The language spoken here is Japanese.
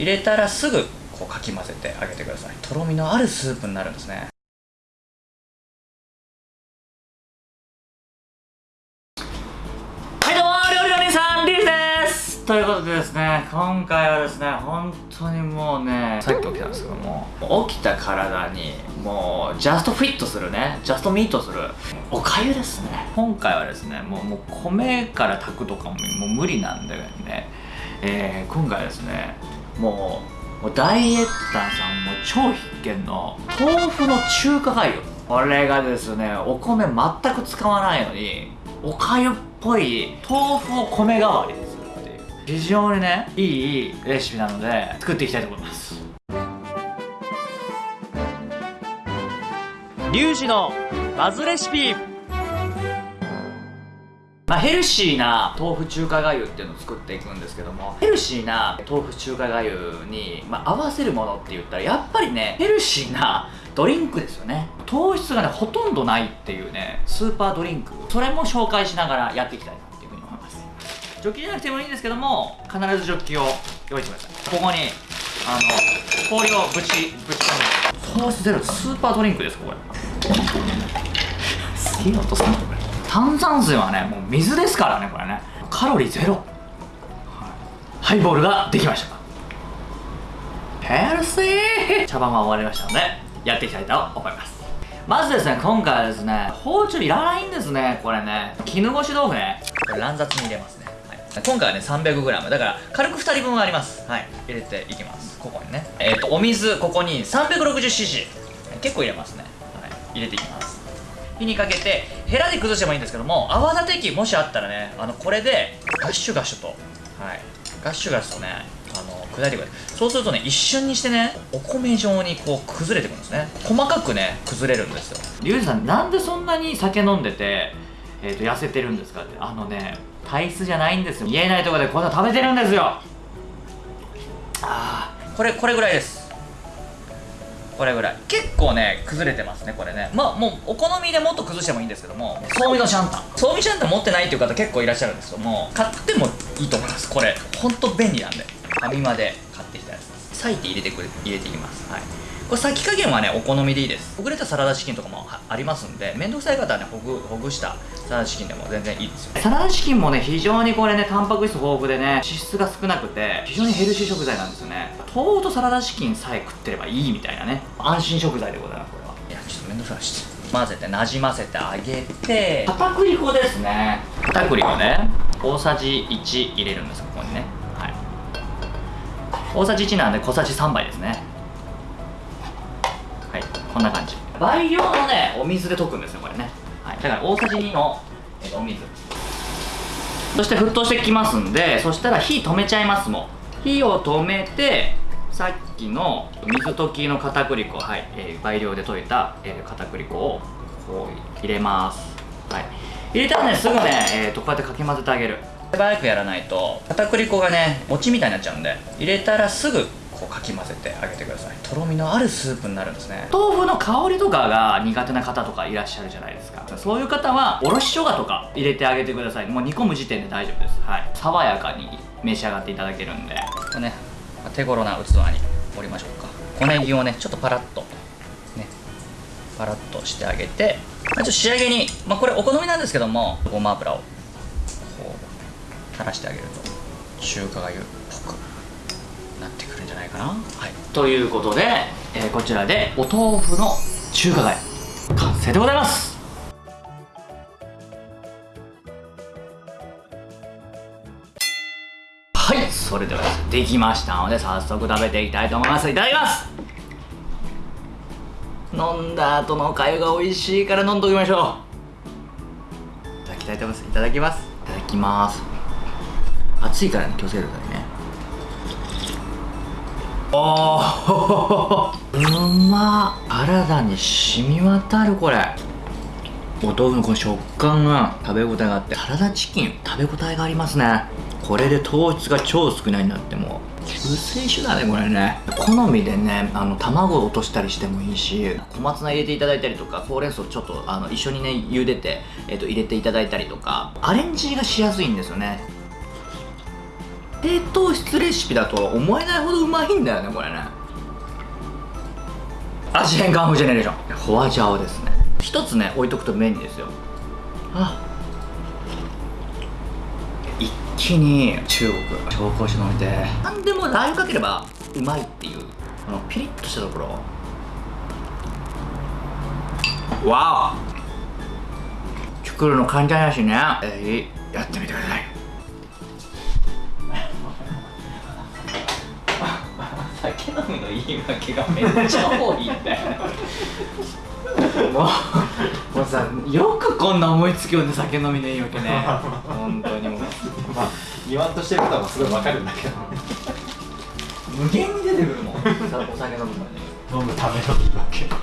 入れたらすぐこうかき混ぜてあげてください。とろみのあるスープになるんですね。はいどうも料理の兄さんリーです。ということでですね今回はですね本当にもうねさっき起きたんですけども起きた体にもうジャストフィットするねジャストミートする。おかゆですね。今回はですねもうもう米から炊くとかももう無理なんでね、えー、今回はですねもうもうダイエッターさんも超必見の豆腐の中華がゆこれがですねお米全く使わないのにおかゆっぽい豆腐を米代わりにするっていう。非常にねいいレシピなので作っていきたいと思います。リュウジのバズレシピまあ、ヘルシーな豆腐中華がゆっていうのを作っていくんですけどもヘルシーな豆腐中華がゆに、まあ、合わせるものって言ったらやっぱりねヘルシーなドリンクですよね。糖質がねほとんどないっていうねスーパードリンク。それも紹介しながらやっていきたいなっていうふうに思います。ジョッキじゃなくてもいいんですけども必ずジョッキを用意してください。ここにあの氷をぶちぶち込んで糖質ゼロスーパードリンクですこれ。すげえ音するこれ。炭酸水はねもう水ですからねこれね。カロリーゼロ、はい、ハイボールができました。ヘルシー。茶番は終わりましたのでやっていきたいと思います。まずですね今回はですね包丁いらないんですねこれね。絹ごし豆腐ね。これ乱雑に入れますね、はい、今回はね 300g だから軽く2人分あります。はい。入れていきます。ここにね。えっ、ー、とお水ここに 360cc 結構入れますね、はい、入れていきます。火にかけてヘラで崩してもいいんですけども泡立て器もしあったらねあのこれでガッシュガッシュとはい。ガッシュガッシュとねあの砕いてくれそうするとね一瞬にしてねお米状にこう崩れてくるんですね。細かくね崩れるんですよ。リュウジさんなんでそんなに酒飲んでて、えー、と痩せてるんですかって。あのね体質じゃないんですよ。言えないところでこんな食べてるんですよ。ああこれこれぐらいです。これぐらい。結構ね崩れてますねこれね。まあもうお好みでもっと崩してもいいんですけどもそうみのシャンタン。そうみシャンタン持ってないっていう方結構いらっしゃるんですけども買ってもいいと思います。これほんと便利なんでファミマで買ってきたやつです。裂いて入れてくれ入れていきます。はいこれ先加減はねお好みでいいです。ほぐれたサラダチキンとかもありますんでめんどくさい方はねほぐほぐしたサラダチキンでも全然いいですよサラダチキンもね非常にこれねタンパク質豊富でね脂質が少なくて非常にヘルシー食材なんですよね。豆腐とサラダチキンさえ食ってればいいみたいなね安心食材でございますこれは。いやちょっとめんどくさい。し混ぜてなじませてあげて。片栗粉ですね。片栗粉ね。大さじ1入れるんですここにね。はい。大さじ1なんで小さじ3杯ですねんな感じ。倍量のねお水で溶くんですよこれね、はい、だから大さじ2の、えお水。そして沸騰してきますんでそしたら火止めちゃいますもん。火を止めてさっきの水溶きの片栗粉はい、えー、倍量で溶いた、えー、片栗粉をこう入れます。はい。入れたらねすぐね、えーと、こうやってかき混ぜてあげる。手早くやらないと片栗粉がね餅みたいになっちゃうんで入れたらすぐこうかき混ぜてあげてください。とろみのあるスープになるんですね。豆腐の香りとかが苦手な方とかいらっしゃるじゃないですか。そういう方はおろし生姜とか入れてあげてください。もう煮込む時点で大丈夫です。はい。爽やかに召し上がっていただけるんで。これね手頃な器に盛りましょうか。小ネギをねちょっとパラッと。ね。パラッとしてあげて。ちょっと仕上げに。まあこれお好みなんですけどもごま油をこう垂らしてあげると中華がゆっぽくなってくるんじゃないかな。はい。ということで、えー、こちらでお豆腐の中華がゆ完成でございます。はい。それではできましたので早速食べていきたいと思います。いただきます。飲んだ後のかゆが美味しいから飲んどきましょう。いただきたいと思います。いただきます。いただきます。熱いからね気をつけてくださいね。おー。うま体に染み渡るこれ。お豆腐のこの食感が食べ応えがあって。サラダチキン食べ応えがありますね。これで糖質が超少ないんだっても。う救世主だねこれね。好みでねあの卵を落としたりしてもいいし小松菜入れていただいたりとかほうれん草ちょっとあの一緒にね茹でて、えー、と入れていただいたりとか。アレンジがしやすいんですよね。低糖質レシピだとは思えないほどうまいんだよねこれね味変カンフージェネレーションホアジャオですね一つね置いとくと便利ですよあ一気に中国紹興酒飲めて何でもラー油かければうまいっていうこのピリッとしたところわお作るの簡単やしねえー、やってみてください酒飲みの言い訳がめっちゃ多いんだよもうもうさよくこんな思いつきをね酒飲みの言い訳ね。本当にもう。まあ言わんとしてることはすごいわかるんだけど。無限に出てくるもん。さお酒飲むの。に飲むための言い訳